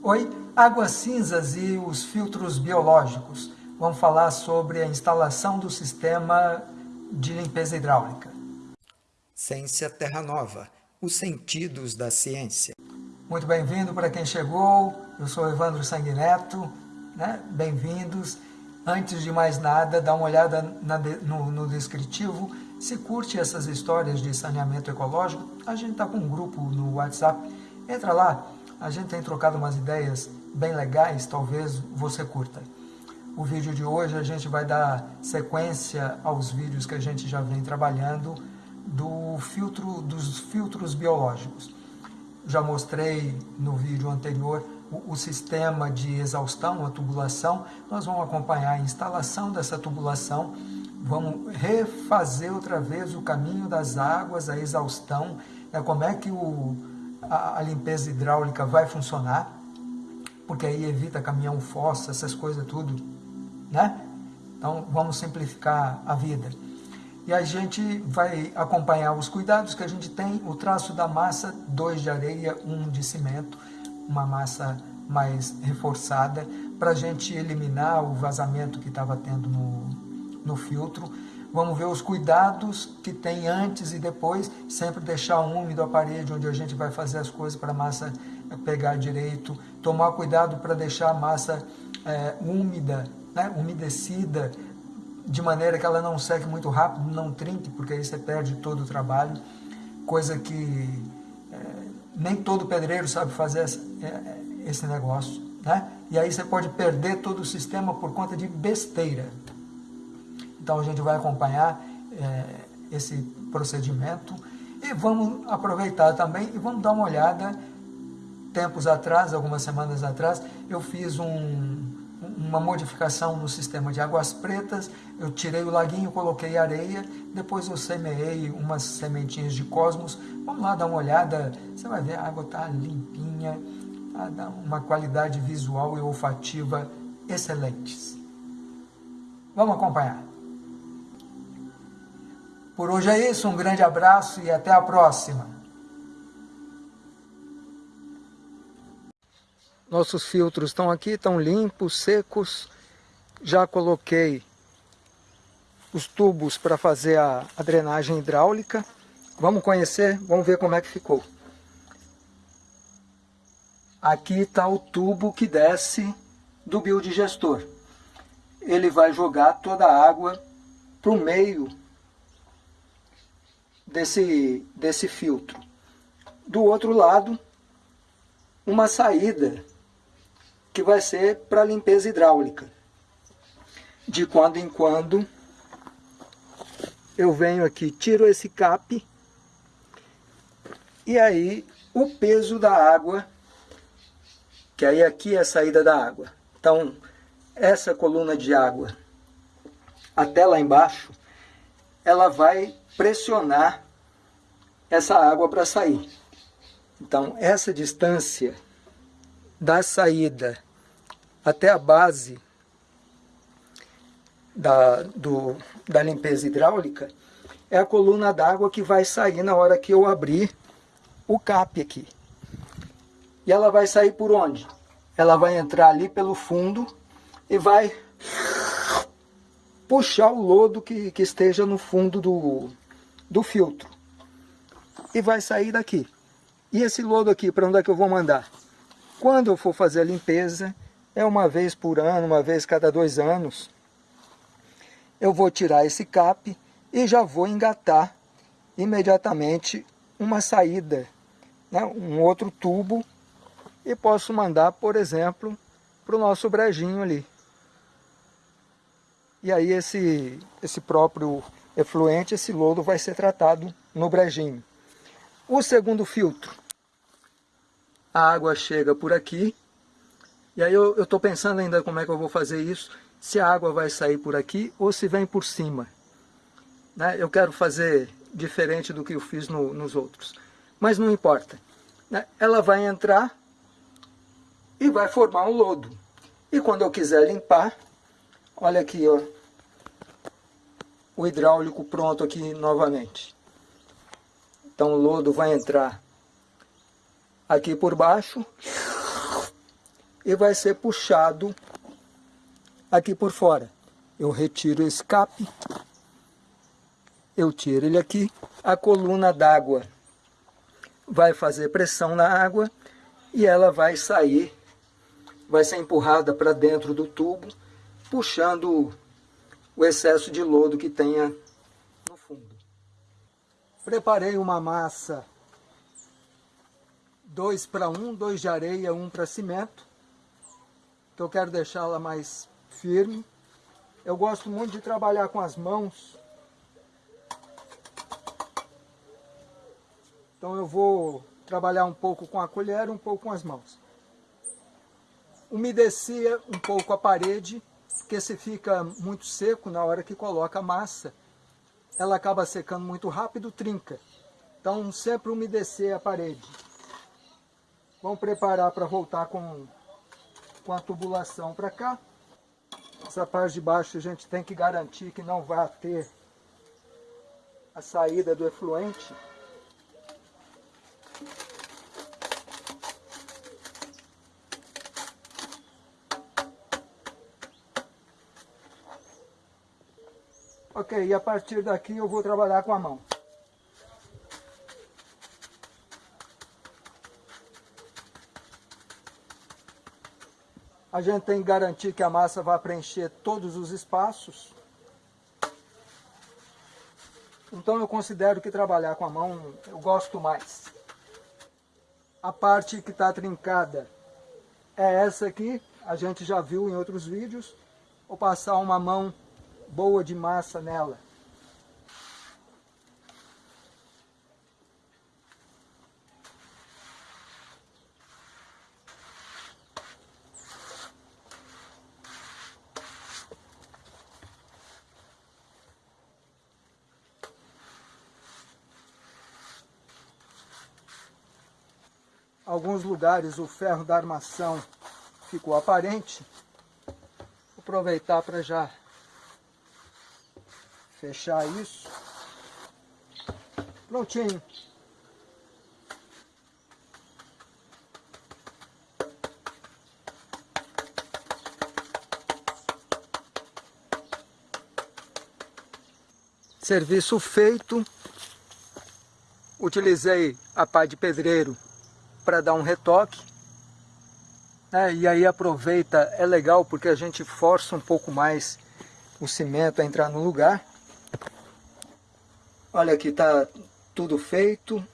Oi, águas cinzas e os filtros biológicos. Vamos falar sobre a instalação do sistema de limpeza hidráulica. Ciência Terra Nova, os sentidos da ciência. Muito bem-vindo para quem chegou, eu sou Evandro Sanguineto, né? bem-vindos. Antes de mais nada, dá uma olhada no, no descritivo, se curte essas histórias de saneamento ecológico, a gente está com um grupo no WhatsApp, entra lá, a gente tem trocado umas ideias bem legais, talvez você curta. O vídeo de hoje a gente vai dar sequência aos vídeos que a gente já vem trabalhando do filtro, dos filtros biológicos. Já mostrei no vídeo anterior o, o sistema de exaustão, a tubulação. Nós vamos acompanhar a instalação dessa tubulação, vamos refazer outra vez o caminho das águas, a exaustão, né, como é que o, a, limpeza hidráulica vai funcionar, porque aí evita caminhão fossa, essas coisas tudo, né? Então vamos simplificar a vida. E a gente vai acompanhar os cuidados que a gente tem, o traço da massa, dois de areia, um de cimento, uma massa mais reforçada, para a gente eliminar o vazamento que estava tendo no, no filtro, Vamos ver os cuidados que tem antes e depois, sempre deixar úmido a parede onde a gente vai fazer as coisas para a massa pegar direito, tomar cuidado para deixar a massa é, úmida, né, umedecida, de maneira que ela não seque muito rápido, não trinque, porque aí você perde todo o trabalho, coisa que é, nem todo pedreiro sabe fazer essa, é, esse negócio, né? E aí você pode perder todo o sistema por conta de besteira. Então a gente vai acompanhar é, esse procedimento e vamos aproveitar também e vamos dar uma olhada. Tempos atrás, algumas semanas atrás, eu fiz um, uma modificação no sistema de águas pretas, eu tirei o laguinho, coloquei areia, depois eu semeei umas sementinhas de cosmos, vamos lá dar uma olhada, você vai ver a água está limpinha, tá, uma qualidade visual e olfativa excelentes. Vamos acompanhar. Por hoje é isso, um grande abraço e até a próxima. Nossos filtros estão aqui, estão limpos, secos. Já coloquei os tubos para fazer a, a drenagem hidráulica. Vamos conhecer, vamos ver como é que ficou. Aqui está o tubo que desce do biodigestor. Ele vai jogar toda a água para o meio desse, desse filtro. Do outro lado, uma saída que vai ser para limpeza hidráulica. De quando em quando, eu venho aqui, tiro esse cap, e aí o peso da água, que aí aqui é a saída da água. Então, essa coluna de água até lá embaixo, ela vai pressionar essa água para sair. Então, essa distância da saída até a base da, do, da limpeza hidráulica é a coluna d'água que vai sair na hora que eu abrir o cap aqui. E ela vai sair por onde? Ela vai entrar ali pelo fundo e vai puxar o lodo que, que esteja no fundo do, do filtro. E vai sair daqui. E esse lodo aqui, para onde é que eu vou mandar? Quando eu for fazer a limpeza, é uma vez por ano, uma vez cada dois anos, eu vou tirar esse cap e já vou engatar imediatamente uma saída, né, um outro tubo, e posso mandar, por exemplo, para o nosso brejinho ali. E aí esse, esse próprio efluente, esse lodo vai ser tratado no brejinho. O segundo filtro, a água chega por aqui, e aí eu estou pensando ainda como é que eu vou fazer isso, se a água vai sair por aqui ou se vem por cima. Né? Eu quero fazer diferente do que eu fiz no, nos outros, mas não importa. Né? Ela vai entrar e vai formar um lodo. E quando eu quiser limpar, olha aqui, ó, o hidráulico pronto aqui novamente. Então o lodo vai entrar aqui por baixo, e vai ser puxado aqui por fora. Eu retiro o escape, eu tiro ele aqui, a coluna d'água vai fazer pressão na água e ela vai sair, vai ser empurrada para dentro do tubo, puxando o excesso de lodo que tenha no fundo. Preparei uma massa 2 para 1, 2 de areia, 1 um para cimento, que eu quero deixá-la mais firme. Eu gosto muito de trabalhar com as mãos, Então eu vou trabalhar um pouco com a colher, um pouco com as mãos. Umedecia um pouco a parede, porque se fica muito seco na hora que coloca a massa, ela acaba secando muito rápido, trinca. Então sempre umedecer a parede. Vamos preparar para voltar com, com a tubulação para cá. Essa parte de baixo a gente tem que garantir que não vai ter a saída do efluente. Ok, e a partir daqui eu vou trabalhar com a mão. A gente tem que garantir que a massa vai preencher todos os espaços. Então eu considero que trabalhar com a mão eu gosto mais. A parte que está trincada é essa aqui, a gente já viu em outros vídeos. Vou passar uma mão boa de massa nela. Alguns lugares o ferro da armação ficou aparente. Vou aproveitar para já fechar isso. Prontinho. Serviço feito. Utilizei a pá de pedreiro para dar um retoque. É, e aí aproveita, é legal porque a gente força um pouco mais o cimento a entrar no lugar. Olha aqui, tá tudo feito,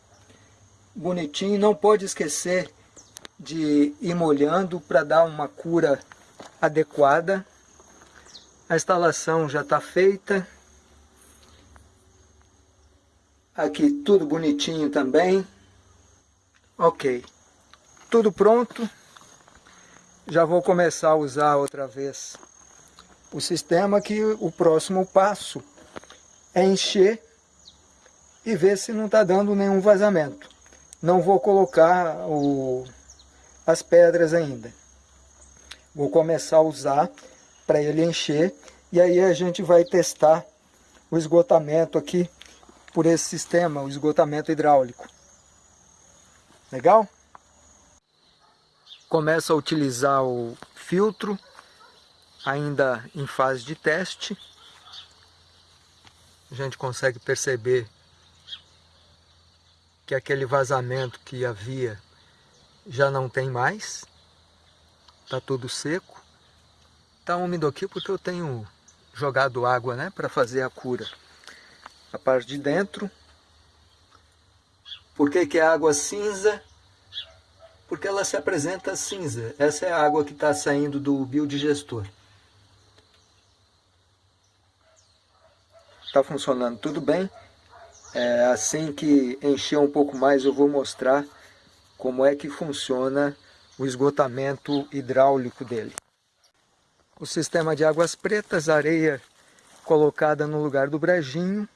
bonitinho. Não pode esquecer de ir molhando para dar uma cura adequada. A instalação já está feita. Aqui tudo bonitinho também. Ok. Tudo pronto. Já vou começar a usar outra vez o sistema que o próximo passo é encher e ver se não está dando nenhum vazamento. Não vou colocar o, as pedras ainda. Vou começar a usar para ele encher e aí a gente vai testar o esgotamento aqui por esse sistema, o esgotamento hidráulico. Legal? Começo a utilizar o filtro, ainda em fase de teste. A gente consegue perceber que aquele vazamento que havia já não tem mais, está tudo seco. Está úmido aqui porque eu tenho jogado água né, para fazer a cura. A parte de dentro. Por que, que é água cinza? Porque ela se apresenta cinza. Essa é a água que está saindo do biodigestor. Está funcionando tudo bem. É, assim que encher um pouco mais eu vou mostrar como é que funciona o esgotamento hidráulico dele. O sistema de águas pretas, areia colocada no lugar do brejinho.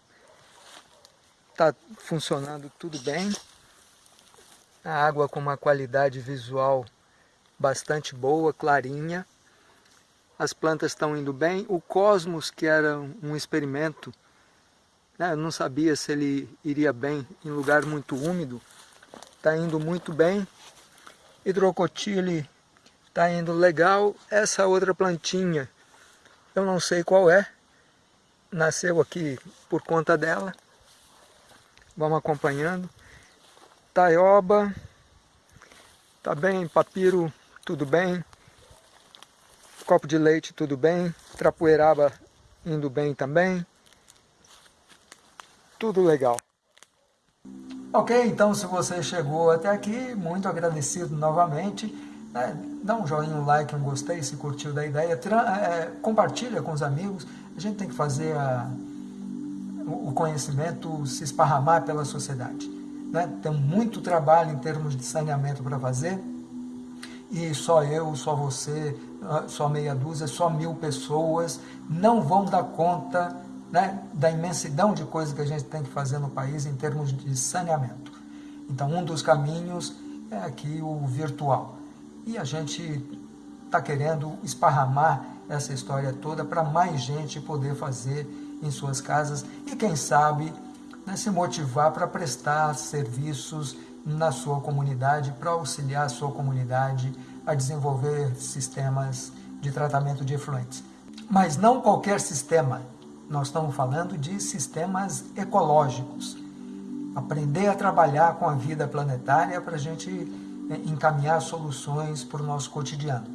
Está funcionando tudo bem. A água com uma qualidade visual bastante boa, clarinha. As plantas estão indo bem. O Cosmos, que era um experimento né? Não sabia se ele iria bem em lugar muito úmido. Está indo muito bem. Hidrocotile está Tá indo legal. Essa outra plantinha, eu não sei qual é. Nasceu aqui por conta dela. Vamos acompanhando. Taioba, tá bem. Papiro, tudo bem. Copo de leite, tudo bem. Trapoeiraba, indo bem também. Tudo legal. Ok, então se você chegou até aqui, muito agradecido novamente. Né? Dá um joinha, um like, um gostei, se curtiu da ideia. É, compartilha com os amigos. A gente tem que fazer a, o conhecimento se esparramar pela sociedade. Né? Tem muito trabalho em termos de saneamento para fazer. E só eu, só você, só meia dúzia, só mil pessoas não vão dar conta né, da imensidão de coisas que a gente tem que fazer no país em termos de saneamento. Então, um dos caminhos é aqui o virtual. E a gente está querendo esparramar essa história toda para mais gente poder fazer em suas casas e, quem sabe, né, se motivar para prestar serviços na sua comunidade, para auxiliar a sua comunidade a desenvolver sistemas de tratamento de efluentes. Mas não qualquer sistema, nós estamos falando de sistemas ecológicos. Aprender a trabalhar com a vida planetária para a gente né, encaminhar soluções para o nosso cotidiano.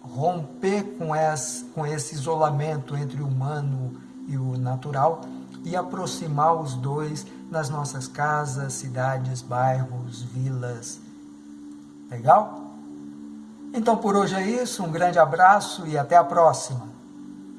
Romper com, esse, com esse isolamento entre o humano e o natural e aproximar os dois nas nossas casas, cidades, bairros, vilas. Legal? Então por hoje é isso, um grande abraço e até a próxima.